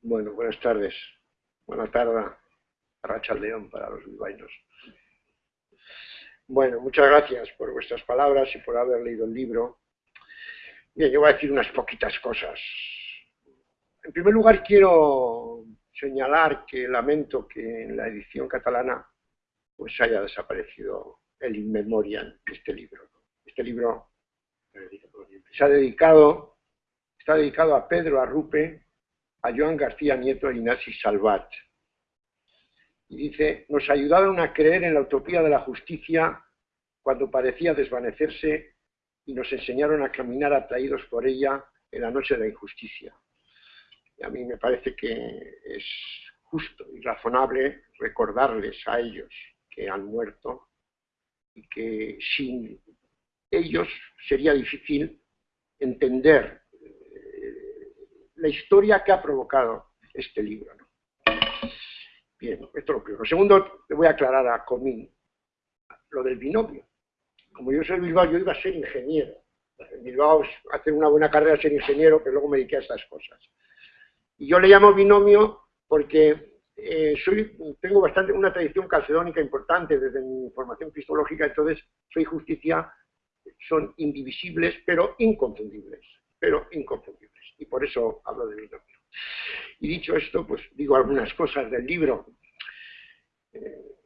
Bueno, buenas tardes. Buena tarde, Racha León para los bilbaínos. Bueno, muchas gracias por vuestras palabras y por haber leído el libro. Bien, yo voy a decir unas poquitas cosas. En primer lugar, quiero señalar que lamento que en la edición catalana pues haya desaparecido el in memoriam de este libro. Este libro se ha dedicado, está dedicado a Pedro Arrupe, a Joan García Nieto y Nasi Salvat. Y dice, nos ayudaron a creer en la utopía de la justicia cuando parecía desvanecerse y nos enseñaron a caminar atraídos por ella en la noche de la injusticia. Y a mí me parece que es justo y razonable recordarles a ellos que han muerto y que sin ellos sería difícil entender la historia que ha provocado este libro. Bien, esto es lo primero. Segundo, le voy a aclarar a Comín lo del binomio. Como yo soy Bilbao, yo iba a ser ingeniero. En Bilbao hacer una buena carrera ser ingeniero, pero luego me dediqué a estas cosas. Y yo le llamo binomio porque eh, tengo bastante una tradición calcedónica importante desde mi formación cristológica, entonces soy justicia son indivisibles, pero inconfundibles, pero inconfundibles. Y por eso hablo de binomio. Y dicho esto, pues digo algunas cosas del libro. Eh,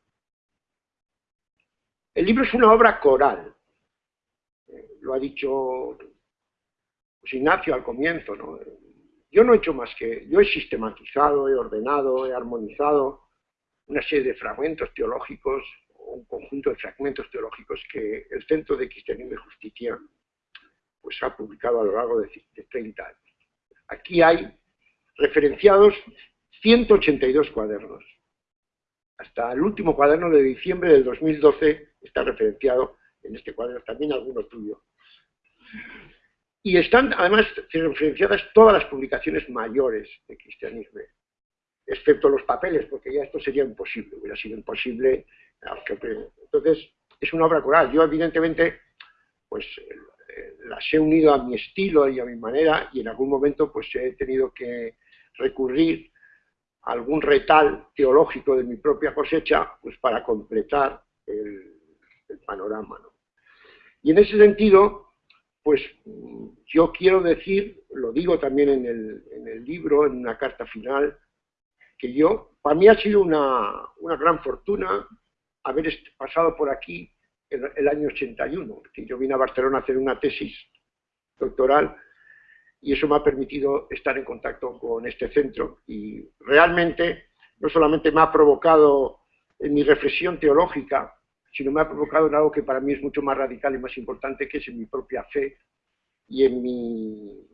el libro es una obra coral. Eh, lo ha dicho pues, Ignacio al comienzo. ¿no? Yo no he hecho más que, yo he sistematizado, he ordenado, he armonizado una serie de fragmentos teológicos un conjunto de fragmentos teológicos que el Centro de Cristianismo y Justicia pues, ha publicado a lo largo de, 30 años. Aquí hay referenciados 182 cuadernos. Hasta el último cuaderno de diciembre del 2012 está referenciado en este cuaderno, también alguno tuyo. Y están además referenciadas todas las publicaciones mayores de cristianismo, excepto los papeles, porque ya esto sería imposible, hubiera sido imposible entonces, es una obra coral. Yo, evidentemente, pues las he unido a mi estilo y a mi manera, y en algún momento pues he tenido que recurrir a algún retal teológico de mi propia cosecha, pues para completar el, panorama. Y en ese sentido, pues yo quiero decir, lo digo también en el, en el libro, en una carta final, que yo, para mí ha sido una, una gran fortuna haber pasado por aquí el, año 81, que yo vine a Barcelona a hacer una tesis doctoral y eso me ha permitido estar en contacto con este centro y realmente no solamente me ha provocado en mi reflexión teológica, sino me ha provocado en algo que para mí es mucho más radical y más importante, que es en mi propia fe y en mi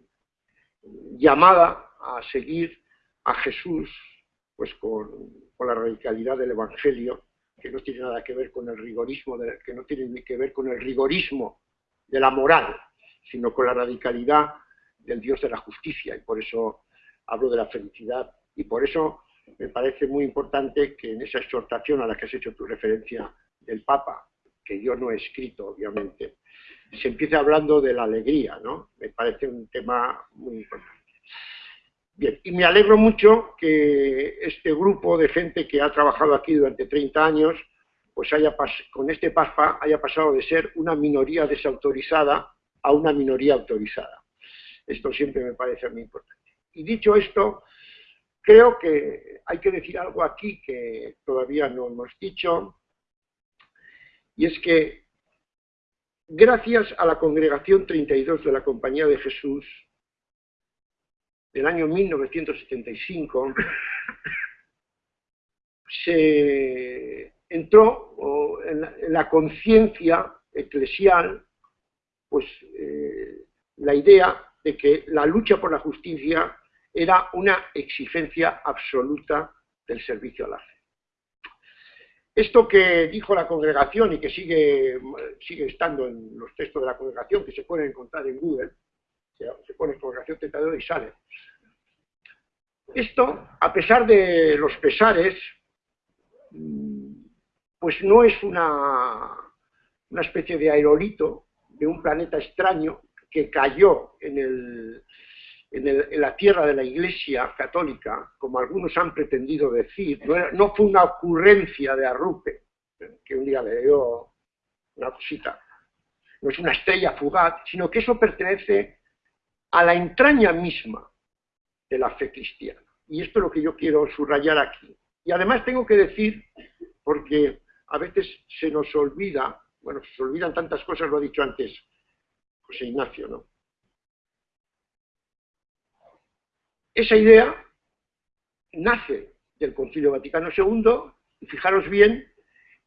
llamada a seguir a Jesús pues con la radicalidad del Evangelio que no tiene nada que ver con el rigorismo, de, que no tiene que ver con el rigorismo de la moral, sino con la radicalidad del Dios de la justicia, y por eso hablo de la felicidad, y por eso me parece muy importante que en esa exhortación a la que has hecho tu referencia del Papa, que yo no he escrito, obviamente, se empiece hablando de la alegría, ¿no? Me parece un tema muy importante. Bien, y me alegro mucho que este grupo de gente que ha trabajado aquí durante 30 años, pues haya con este PASPA haya pasado de ser una minoría desautorizada a una minoría autorizada. Esto siempre me parece muy importante. Y dicho esto, creo que hay que decir algo aquí que todavía no hemos dicho, y es que gracias a la congregación 32 de la Compañía de Jesús, del año 1975, se entró en la, conciencia eclesial pues, eh, la idea de que la lucha por la justicia era una exigencia absoluta del servicio a la fe. Esto que dijo la congregación y que sigue, sigue estando en los textos de la congregación, que se pueden encontrar en Google, se, pone congregación tentadora y sale. Esto, a pesar de los pesares, mm, pues no es una, una especie de aerolito de un planeta extraño que cayó en el, en, la tierra de la Iglesia católica, como algunos han pretendido decir, no, fue una ocurrencia de Arrupe, que un día le dio una cosita, no es una estrella fugaz, sino que eso pertenece a la entraña misma de la fe cristiana. Y esto es lo que yo quiero subrayar aquí. Y además tengo que decir, porque a veces se nos olvida, bueno, se olvidan tantas cosas, lo ha dicho antes José Ignacio, ¿no? Esa idea nace del Concilio Vaticano II, y fijaros bien,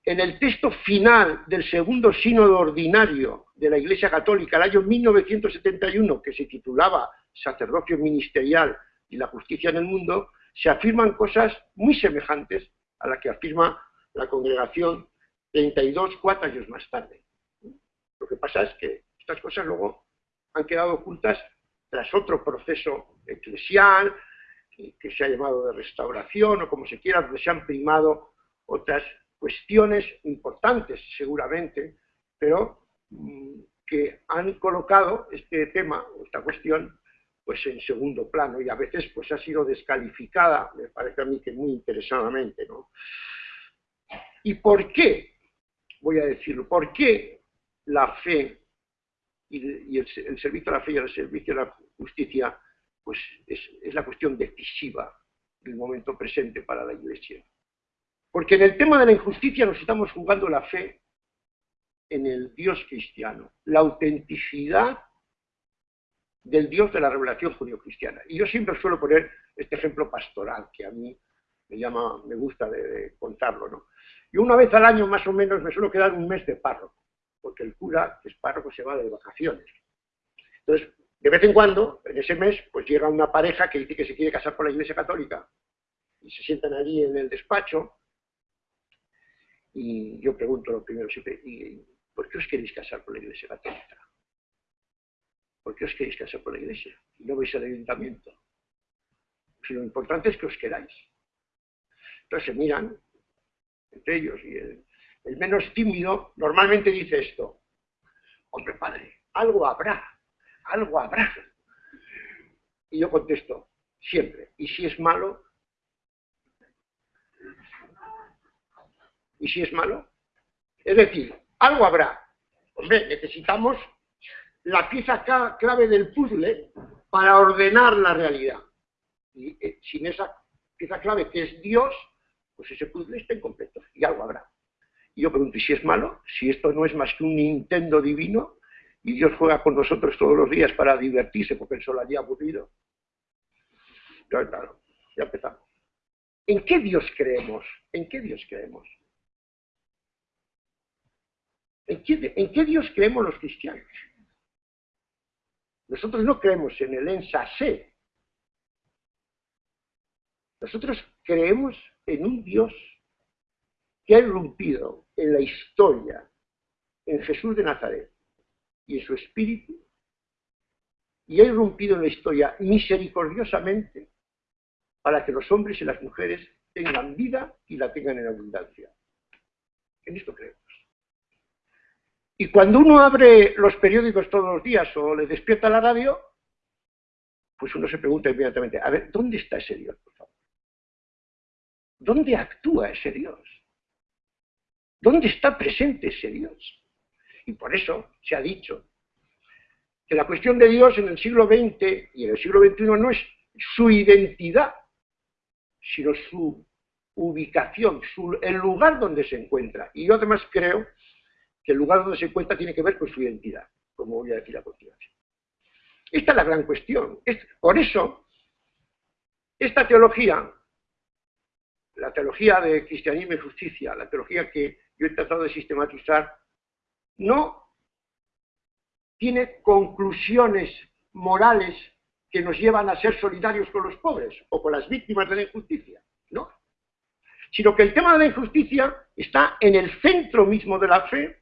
en el texto final del segundo sínodo ordinario de la Iglesia Católica, el año 1971, que se titulaba Sacerdocio Ministerial y la Justicia en el Mundo, se afirman cosas muy semejantes a las que afirma la congregación 32, cuatro años más tarde. Lo que pasa es que estas cosas luego han quedado ocultas tras otro proceso eclesial, que se ha llamado de restauración o como se quiera, donde se han primado otras cuestiones importantes seguramente, pero mm, que han colocado este tema, esta cuestión, pues en segundo plano y a veces pues ha sido descalificada, me parece a mí que muy interesadamente, ¿no? ¿Y por qué? Voy a decirlo, ¿por qué la fe y, el, servicio a la fe y el servicio a la justicia, pues es, la cuestión decisiva del momento presente para la Iglesia. Porque en el tema de la injusticia nos estamos jugando la fe en el Dios cristiano, la autenticidad del Dios de la revelación judío-cristiana. Y yo siempre suelo poner este ejemplo pastoral, que a mí me llama, me gusta de, contarlo, ¿no? Y una vez al año más o menos me suelo quedar un mes de párroco porque el cura, que es párroco, se va de vacaciones. Entonces, de vez en cuando, en ese mes, pues llega una pareja que dice que se quiere casar por la Iglesia Católica y se sientan allí en el despacho y yo pregunto lo primero siempre, ¿y ¿por qué os queréis casar por la Iglesia Católica? ¿Por qué os queréis casar por la Iglesia? Y no vais al ayuntamiento. Si lo importante es que os queráis. Entonces se miran entre ellos y el menos tímido, normalmente dice esto. Hombre, padre, algo habrá, algo habrá. Y yo contesto, siempre. ¿Y si es malo? ¿Y si es malo? Es decir, algo habrá. Hombre, necesitamos la pieza clave del puzzle para ordenar la realidad. Y eh, sin esa pieza clave que es Dios, pues ese puzzle está incompleto y algo habrá. Y yo pregunto, ¿y si es malo? Si esto no es más que un Nintendo divino y Dios juega con nosotros todos los días para divertirse porque él solo había aburrido. Claro, claro, ya empezamos. ¿En qué Dios creemos? ¿En qué Dios creemos? ¿En qué, Dios creemos los cristianos? Nosotros no creemos en el ensase. Nosotros creemos en un Dios que ha irrumpido en la historia, en Jesús de Nazaret y en su espíritu, y ha irrumpido en la historia misericordiosamente para que los hombres y las mujeres tengan vida y la tengan en abundancia. En esto creemos. Y cuando uno abre los periódicos todos los días o le despierta la radio, pues uno se pregunta inmediatamente, a ver, ¿dónde está ese Dios, por favor? ¿Dónde actúa ese Dios? ¿Dónde está presente ese Dios? Y por eso se ha dicho que la cuestión de Dios en el siglo XX y en el siglo XXI no es su identidad, sino su ubicación, el lugar donde se encuentra. Y yo además creo que el lugar donde se encuentra tiene que ver con su identidad, como voy a decir a continuación. Esta es la gran cuestión. por eso, esta teología, la teología de cristianismo y justicia, la teología que yo he tratado de sistematizar, no tiene conclusiones morales que nos llevan a ser solidarios con los pobres o con las víctimas de la injusticia, no. Sino que el tema de la injusticia está en el centro mismo de la fe.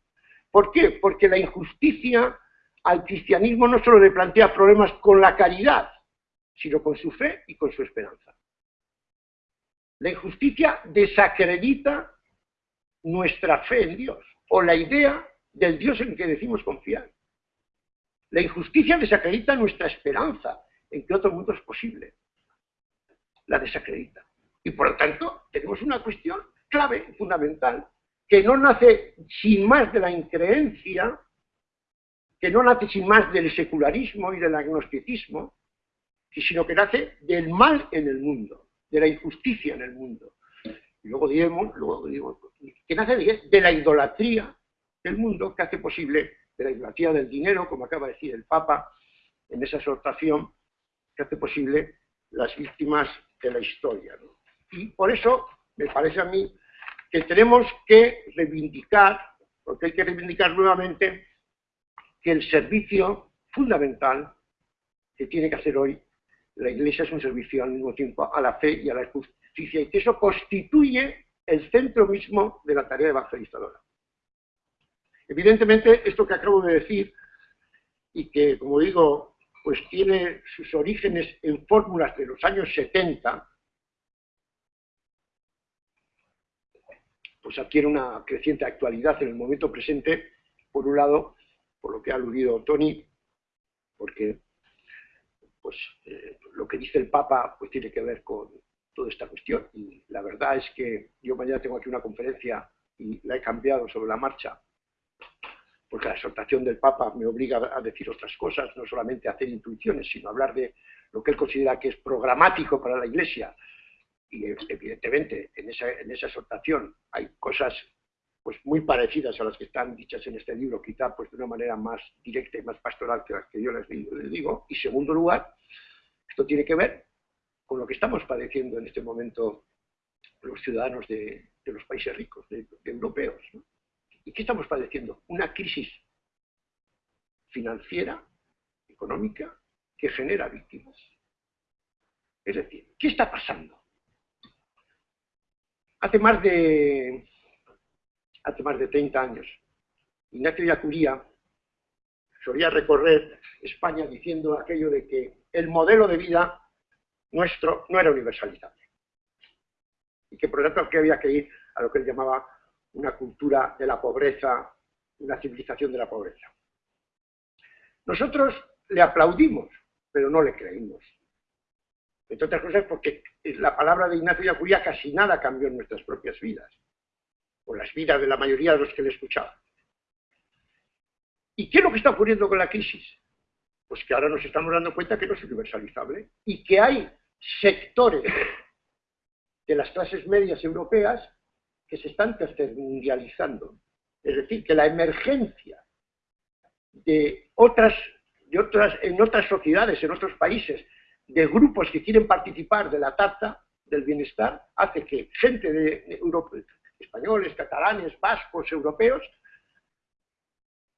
¿Por qué? Porque la injusticia al cristianismo no solo le plantea problemas con la caridad, sino con su fe y con su esperanza. La injusticia desacredita nuestra fe en Dios o la idea del Dios en que decimos confiar. La injusticia desacredita nuestra esperanza en que otro mundo es posible. La desacredita. Y por lo tanto, tenemos una cuestión clave, fundamental, que no nace sin más de la increencia, que no nace sin más del secularismo y del agnosticismo, sino que nace del mal en el mundo, de la injusticia en el mundo. Y luego diremos, luego digo, que nace de, la idolatría del mundo que hace posible, de la idolatría del dinero, como acaba de decir el Papa en esa exhortación, que hace posible las víctimas de la historia. Y por eso me parece a mí que tenemos que reivindicar, porque hay que reivindicar nuevamente, que el servicio fundamental que tiene que hacer hoy la Iglesia es un servicio al mismo tiempo a la fe y a la justicia, y que eso constituye el centro mismo de la tarea evangelizadora. Evidentemente, esto que acabo de decir, y que, como digo, pues tiene sus orígenes en fórmulas de los años 70, pues adquiere una creciente actualidad en el momento presente, por un lado, por lo que ha aludido Tony, porque pues eh, lo que dice el Papa pues tiene que ver con toda esta cuestión. Y la verdad es que yo mañana tengo aquí una conferencia y la he cambiado sobre la marcha, porque la exhortación del Papa me obliga a decir otras cosas, no solamente a hacer intuiciones, sino a hablar de lo que él considera que es programático para la Iglesia. Y evidentemente en esa, en esa exhortación hay cosas pues muy parecidas a las que están dichas en este libro, quizá pues de una manera más directa y más pastoral que las que yo les digo. Y segundo lugar, esto tiene que ver con lo que estamos padeciendo en este momento los ciudadanos de, los países ricos, de, europeos. ¿Y qué estamos padeciendo? Una crisis financiera, económica, que genera víctimas. Es decir, ¿qué está pasando? Hace más de hace más de 30 años. Ignacio Yacuría solía recorrer España diciendo aquello de que el modelo de vida nuestro no era universalizable. Y que por lo tanto había que ir a lo que él llamaba una cultura de la pobreza, una civilización de la pobreza. Nosotros le aplaudimos, pero no le creímos. Entre otras cosas porque la palabra de Ignacio Yacuría casi nada cambió en nuestras propias vidas o las vidas de la mayoría de los que le escuchaban. ¿Y qué es lo que está ocurriendo con la crisis? Pues que ahora nos estamos dando cuenta que no es universalizable y que hay sectores de las clases medias europeas que se están tercermundializando. Es decir, que la emergencia de otras, de otras, en otras sociedades, en otros países, de grupos que quieren participar de la tarta del bienestar, hace que gente de Europa, españoles, catalanes, vascos, europeos,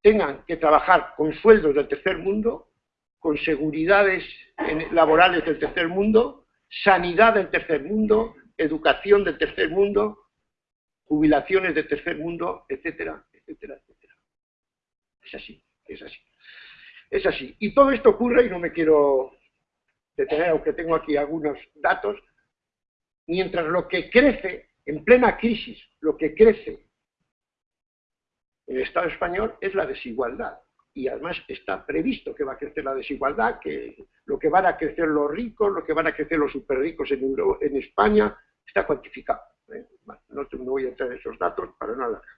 tengan que trabajar con sueldos del tercer mundo, con seguridades laborales del tercer mundo, sanidad del tercer mundo, educación del tercer mundo, jubilaciones del tercer mundo, etcétera, etcétera, etcétera. Es así, es así. Es así. Y todo esto ocurre, y no me quiero detener, aunque tengo aquí algunos datos, mientras lo que crece en plena crisis, lo que crece en el Estado español es la desigualdad. Y además está previsto que va a crecer la desigualdad, que lo que van a crecer los ricos, lo que van a crecer los superricos en, en España, está cuantificado. ¿eh? No, voy a entrar en esos datos para no alargar.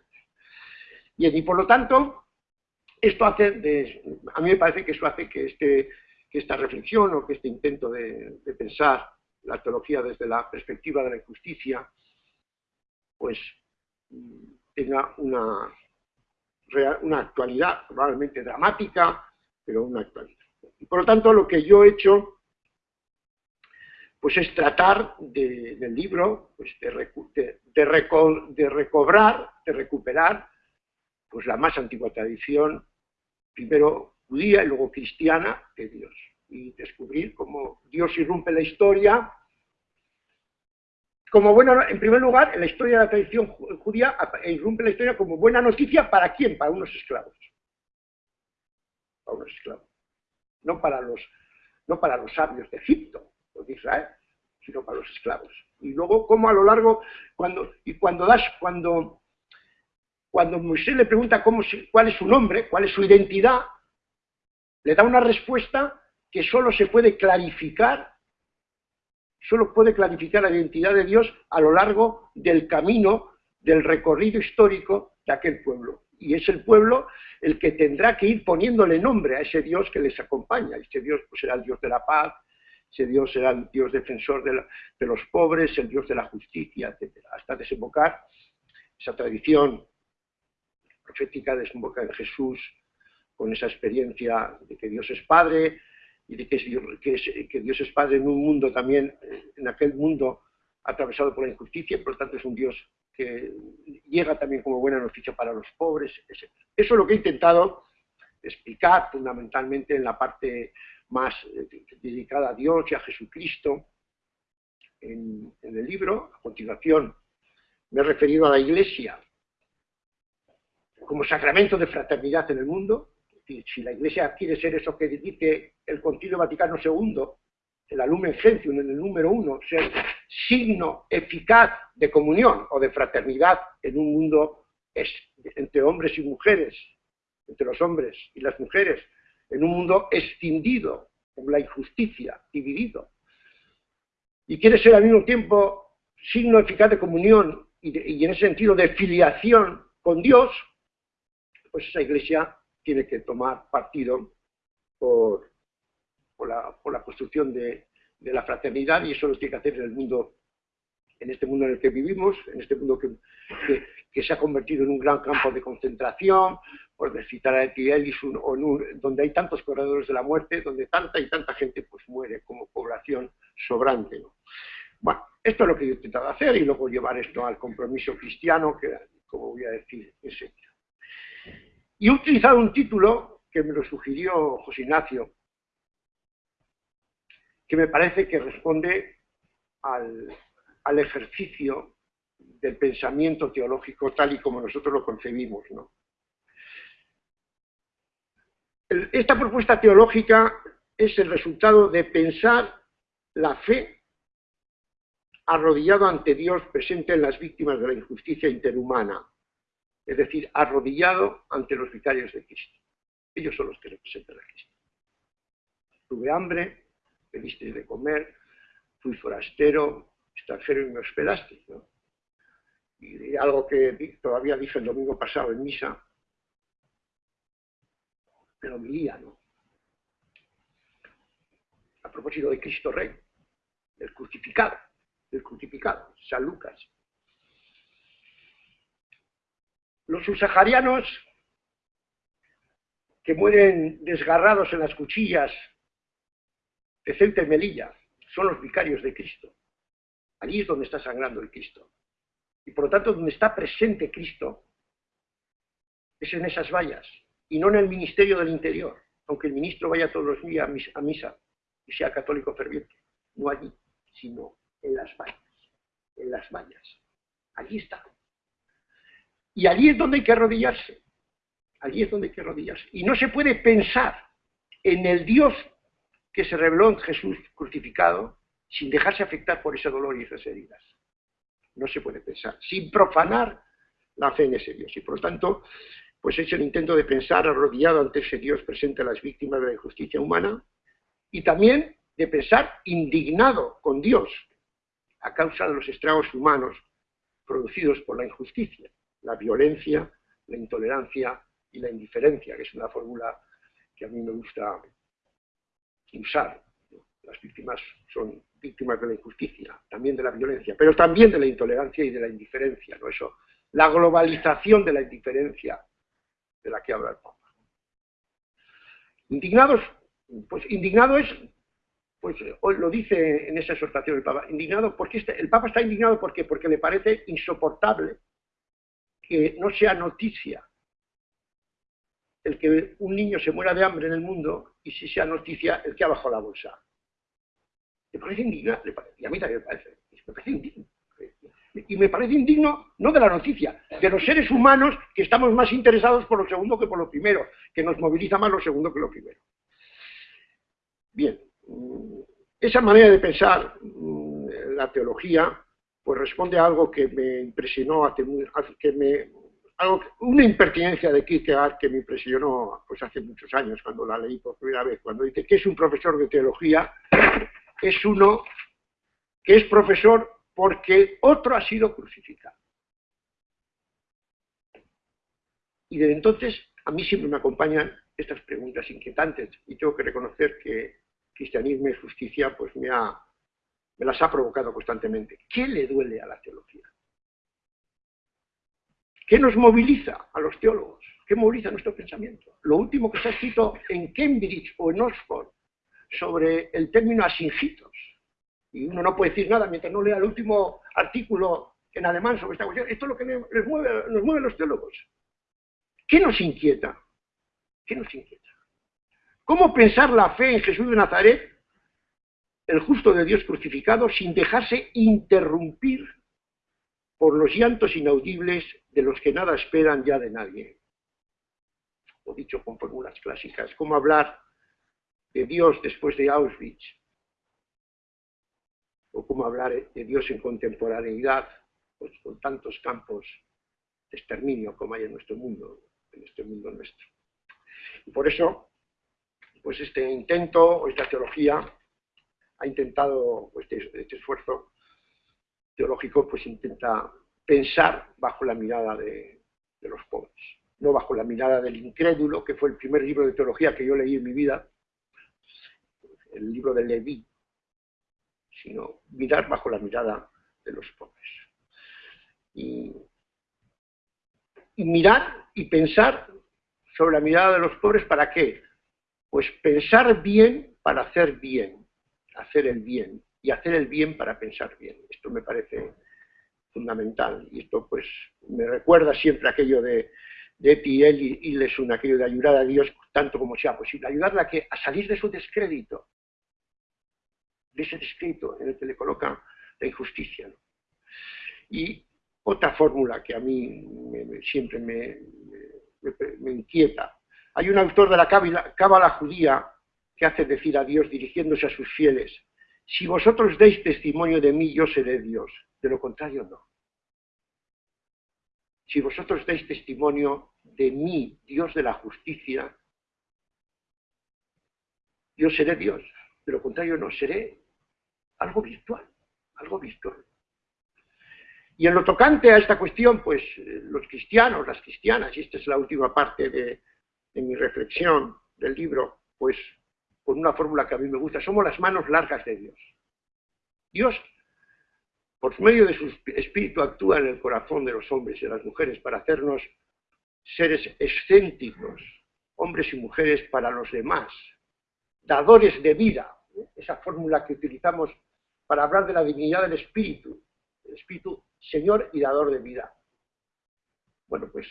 y por lo tanto, esto hace, a mí me parece que eso hace que, este, que esta reflexión o que este intento de, de pensar la teología desde la perspectiva de la injusticia pues tenga una, una actualidad probablemente dramática, pero una actualidad. Y por lo tanto, lo que yo he hecho pues es tratar del libro pues de, de, recobrar, de recuperar pues la más antigua tradición, primero judía y luego cristiana de Dios, y descubrir cómo Dios irrumpe la historia como buena, en primer lugar, en la historia de la tradición judía, irrumpe la historia como buena noticia para quién, para unos esclavos. Para unos esclavos. No para los, no para los sabios de Egipto, o de Israel, sino para los esclavos. Y luego, como a lo largo, cuando, y cuando das, cuando, cuando Moisés le pregunta cómo, cuál es su nombre, cuál es su identidad, le da una respuesta que solo se puede clarificar, solo puede clarificar la identidad de Dios a lo largo del camino, del recorrido histórico de aquel pueblo. Y es el pueblo el que tendrá que ir poniéndole nombre a ese Dios que les acompaña. Ese Dios pues, será el Dios de la paz, ese Dios será el Dios defensor de, de los pobres, el Dios de la justicia, etc. Hasta desembocar esa tradición profética desemboca en Jesús con esa experiencia de que Dios es Padre y de que, Dios es Padre en un mundo también, en aquel mundo atravesado por la injusticia, por lo tanto es un Dios que llega también como buena noticia para los pobres, etc. Eso es lo que he intentado explicar fundamentalmente en la parte más eh, dedicada a Dios y a Jesucristo en el libro. A continuación me he referido a la Iglesia como sacramento de fraternidad en el mundo. Si la Iglesia quiere ser eso que dice el Concilio Vaticano II, el Alumen Gentium en el número uno, ser signo eficaz de comunión o de fraternidad en un mundo entre hombres y mujeres, entre los hombres y las mujeres, en un mundo escindido por la injusticia, dividido. Y quiere ser al mismo tiempo signo eficaz de comunión y en ese sentido de filiación con Dios, pues esa iglesia tiene que tomar partido por, la, construcción de, la fraternidad y eso lo tiene que hacer en el mundo, en este mundo en el que vivimos, en este mundo que, se ha convertido en un gran campo de concentración, por citar a Etiel, donde hay tantos corredores de la muerte, donde tanta y tanta gente pues muere como población sobrante. Bueno, esto es lo que yo he intentado hacer y luego llevar esto al compromiso cristiano, que como voy a decir enseguida. Y he utilizado un título que me lo sugirió José Ignacio, que me parece que responde al, ejercicio del pensamiento teológico tal y como nosotros lo concebimos. Esta propuesta teológica es el resultado de pensar la fe arrodillado ante Dios presente en las víctimas de la injusticia interhumana, es decir, arrodillado ante los vicarios de Cristo. Ellos son los que representan a Cristo. Tuve hambre, me de comer, fui forastero, extranjero y me hospedaste. Y algo que todavía dije el domingo pasado en misa, pero mi ¿no? A propósito de Cristo Rey, del crucificado, del crucificado, San Lucas, Los subsaharianos que mueren desgarrados en las cuchillas de Ceuta y Melilla son los vicarios de Cristo. Allí es donde está sangrando el Cristo. Y por lo tanto, donde está presente Cristo es en esas vallas y no en el ministerio del interior, aunque el ministro vaya todos los días a misa y sea católico ferviente. No allí, sino en las vallas. En las vallas. Allí está. Y allí es donde hay que arrodillarse. Allí es donde hay que arrodillarse. Y no se puede pensar en el Dios que se reveló en Jesús crucificado sin dejarse afectar por ese dolor y esas heridas. No se puede pensar, sin profanar la fe en ese Dios. Y por lo tanto, pues es el intento de pensar arrodillado ante ese Dios presente a las víctimas de la injusticia humana y también de pensar indignado con Dios a causa de los estragos humanos producidos por la injusticia la violencia, la intolerancia y la indiferencia, que es una fórmula que a mí me gusta usar. Las víctimas son víctimas de la injusticia, también de la violencia, pero también de la intolerancia y de la indiferencia. ¿no? Eso, la globalización de la indiferencia de la que habla el Papa. Indignados, pues indignado es, pues hoy lo dice en esa exhortación el Papa, indignado porque este, el Papa está indignado porque porque le parece insoportable que no sea noticia el que un niño se muera de hambre en el mundo y si sea noticia el que ha bajado la bolsa. ¿Le parece indigno? Y a mí también me parece. Me parece indigno. Y me parece indigno no de la noticia, de los seres humanos que estamos más interesados por lo segundo que por lo primero, que nos moviliza más lo segundo que lo primero. Bien, esa manera de pensar mm, la teología pues responde a algo que me impresionó, que me una impertinencia de Kierkegaard que me impresionó pues hace muchos años cuando la leí por primera vez, cuando dice que es un profesor de teología, es uno que es profesor porque otro ha sido crucificado. Y desde entonces a mí siempre me acompañan estas preguntas inquietantes y tengo que reconocer que cristianismo y justicia pues me, ha, las ha provocado constantemente. ¿Qué le duele a la teología? ¿Qué nos moviliza a los teólogos? ¿Qué moviliza nuestro pensamiento? Lo último que se ha escrito en Cambridge o en Oxford sobre el término asingitos. Y uno no puede decir nada mientras no lea el último artículo en alemán sobre esta cuestión. Esto es lo que nos mueve, nos mueve a los teólogos. ¿Qué nos inquieta? ¿Qué nos inquieta? ¿Cómo pensar la fe en Jesús de Nazaret, el justo de Dios crucificado, sin dejarse interrumpir por los llantos inaudibles de los que nada esperan ya de nadie? O dicho con fórmulas clásicas, ¿cómo hablar de Dios después de Auschwitz? ¿O cómo hablar de Dios en contemporaneidad, pues, con tantos campos de exterminio como hay en nuestro mundo, en este mundo nuestro? Y por eso, pues este intento, o esta teología, ha intentado, pues este, este, esfuerzo teológico, pues intenta pensar bajo la mirada de, los pobres, no bajo la mirada del incrédulo, que fue el primer libro de teología que yo leí en mi vida, el libro de Leví, sino mirar bajo la mirada de los pobres. y mirar y pensar sobre la mirada de los pobres, ¿para qué? Pues pensar bien para hacer bien, hacer el bien, y hacer el bien para pensar bien. Esto me parece fundamental, y esto pues me recuerda siempre aquello de, de Etiel y, y Lesun, aquello de ayudar a Dios tanto como sea posible, ayudarla a, que, a salir de su descrédito, de ese descrédito en el que le coloca la injusticia. Y otra fórmula que a mí siempre me, me, inquieta. Hay un autor de la cábala judía que hace decir a Dios dirigiéndose a sus fieles, si vosotros deis testimonio de mí, yo seré Dios. De lo contrario, no. Si vosotros deis testimonio de mí, Dios de la justicia, yo seré Dios. De lo contrario, no, seré algo virtual, algo virtual. Y en lo tocante a esta cuestión, pues los cristianos, las cristianas, y esta es la última parte de, mi reflexión del libro, pues con una fórmula que a mí me gusta, somos las manos largas de Dios. Dios, por medio de su espíritu, actúa en el corazón de los hombres y de las mujeres para hacernos seres excéntricos, hombres y mujeres para los demás, dadores de vida, esa fórmula que utilizamos para hablar de la dignidad del espíritu, el espíritu Señor y dador de vida. Bueno, pues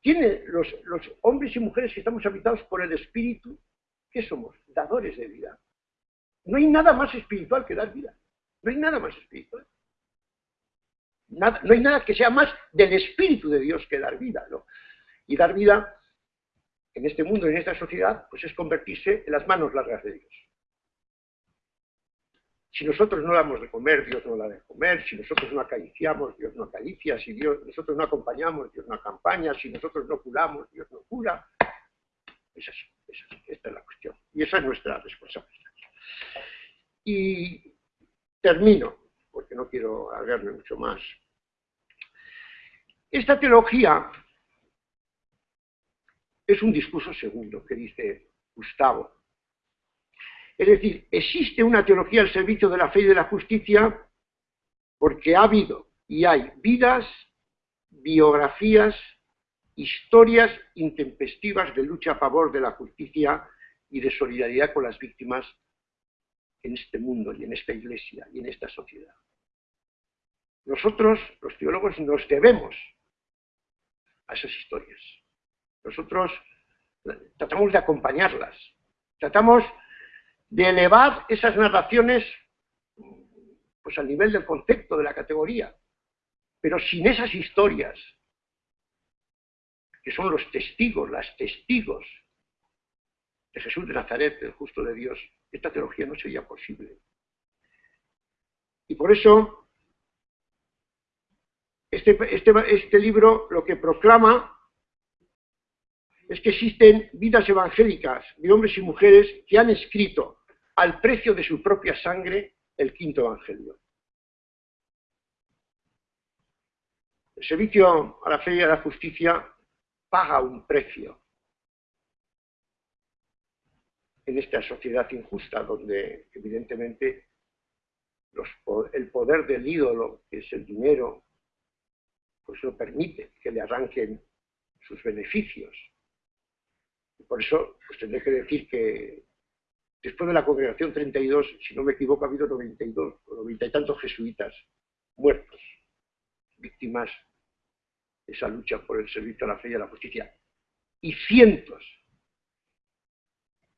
tiene los, hombres y mujeres que estamos habitados por el Espíritu, ¿qué somos? Dadores de vida. No hay nada más espiritual que dar vida. No hay nada más espiritual. no hay nada que sea más del Espíritu de Dios que dar vida. Y dar vida en este mundo, en esta sociedad, pues es convertirse en las manos largas de Dios. Si nosotros no damos de comer, Dios no da de comer. Si nosotros no acariciamos, Dios no acaricia. Si nosotros no acompañamos, Dios no acompaña. Si nosotros no curamos, Dios no cura. Es es. Esta es la cuestión. Y esa es nuestra responsabilidad. Y termino, porque no quiero alargarme mucho más. Esta teología es un discurso segundo que dice Gustavo es decir, existe una teología al servicio de la fe y de la justicia porque ha habido y hay vidas, biografías, historias intempestivas de lucha a favor de la justicia y de solidaridad con las víctimas en este mundo y en esta iglesia y en esta sociedad. Nosotros, los teólogos, nos debemos a esas historias. Nosotros tratamos de acompañarlas, tratamos de elevar esas narraciones pues al nivel del concepto, de la categoría. Pero sin esas historias, que son los testigos, las testigos de Jesús de Nazaret, el justo de Dios, esta teología no sería posible. Y por eso, este, este, este libro lo que proclama es que existen vidas evangélicas de hombres y mujeres que han escrito al precio de su propia sangre el quinto evangelio. El servicio a la fe y a la justicia paga un precio en esta sociedad injusta donde evidentemente el poder del ídolo, que es el dinero, pues no permite que le arranquen sus beneficios. por eso, pues tendré que decir que después de la congregación 32, si no me equivoco, ha habido 92 o 90 y tantos jesuitas muertos, víctimas esa lucha por el servicio a la fe y a la justicia. Y cientos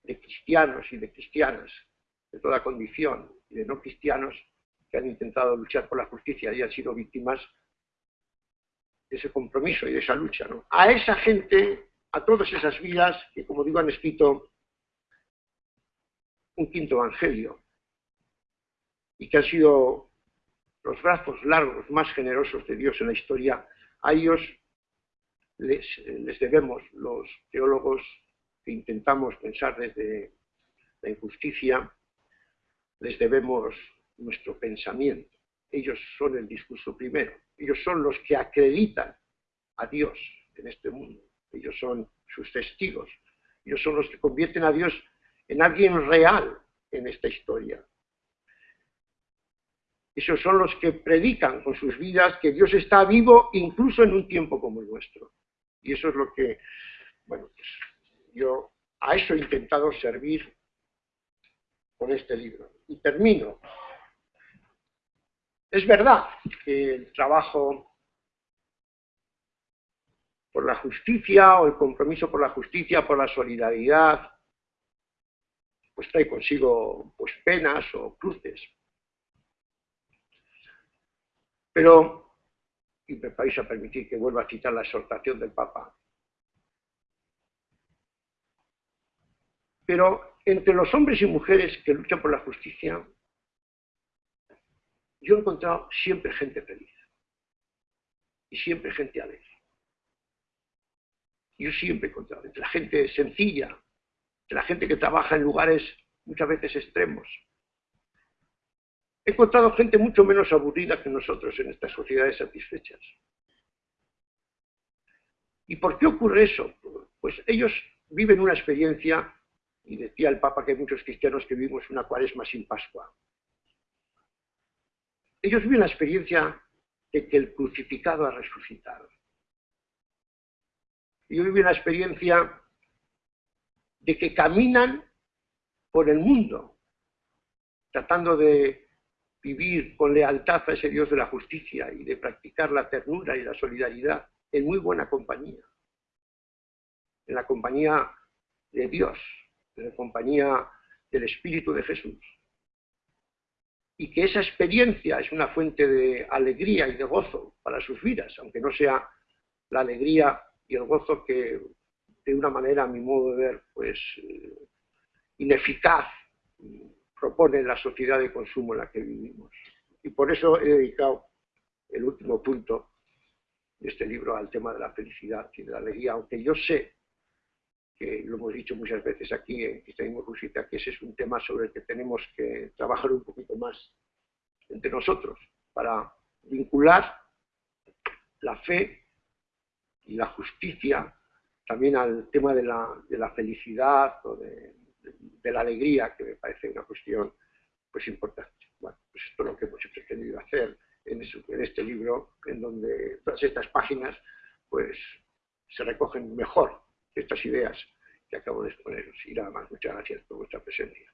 de cristianos y de cristianas de toda condición y de no cristianos que han intentado luchar por la justicia y han sido víctimas de ese compromiso y de esa lucha. A esa gente, a todas esas vidas que, como digo, han escrito un quinto evangelio y que han sido los brazos largos más generosos de Dios en la historia, a ellos les, les debemos los teólogos que intentamos pensar desde la injusticia, les debemos nuestro pensamiento. Ellos son el discurso primero. Ellos son los que acreditan a Dios en este mundo. Ellos son sus testigos. Ellos son los que convierten a Dios en alguien real en esta historia. Esos son los que predican con sus vidas que Dios está vivo incluso en un tiempo como el nuestro. Y eso es lo que, bueno, pues yo a eso he intentado servir con este libro. Y termino. Es verdad que el trabajo por la justicia o el compromiso por la justicia, por la solidaridad, pues trae consigo pues, penas o cruces. Pero, y me vais a permitir que vuelva a citar la exhortación del Papa, pero entre los hombres y mujeres que luchan por la justicia, yo he encontrado siempre gente feliz y siempre gente alegre. Yo siempre he encontrado entre la gente sencilla, entre la gente que trabaja en lugares muchas veces extremos. He encontrado gente mucho menos aburrida que nosotros en estas sociedades satisfechas. ¿Y por qué ocurre eso? Pues ellos viven una experiencia, y decía el Papa que hay muchos cristianos que vivimos una cuaresma sin Pascua. Ellos viven la experiencia de que el crucificado ha resucitado. Ellos viven la experiencia de que caminan por el mundo, tratando de vivir con lealtad a ese Dios de la justicia y de practicar la ternura y la solidaridad en muy buena compañía, en la compañía de Dios, en la compañía del Espíritu de Jesús. Y que esa experiencia es una fuente de alegría y de gozo para sus vidas, aunque no sea la alegría y el gozo que de una manera, a mi modo de ver, pues eh, ineficaz propone la sociedad de consumo en la que vivimos. Y por eso he dedicado el último punto de este libro al tema de la felicidad y de la alegría, aunque yo sé que lo hemos dicho muchas veces aquí en Cristianismo Rusita, que ese es un tema sobre el que tenemos que trabajar un poquito más entre nosotros para vincular la fe y la justicia también al tema de la, felicidad o de, la alegría, que me parece una cuestión pues importante. Bueno, pues esto es lo que hemos pretendido hacer en, en este libro, en donde todas estas páginas pues se recogen mejor estas ideas que acabo de exponeros. Y nada más, muchas gracias por vuestra presencia.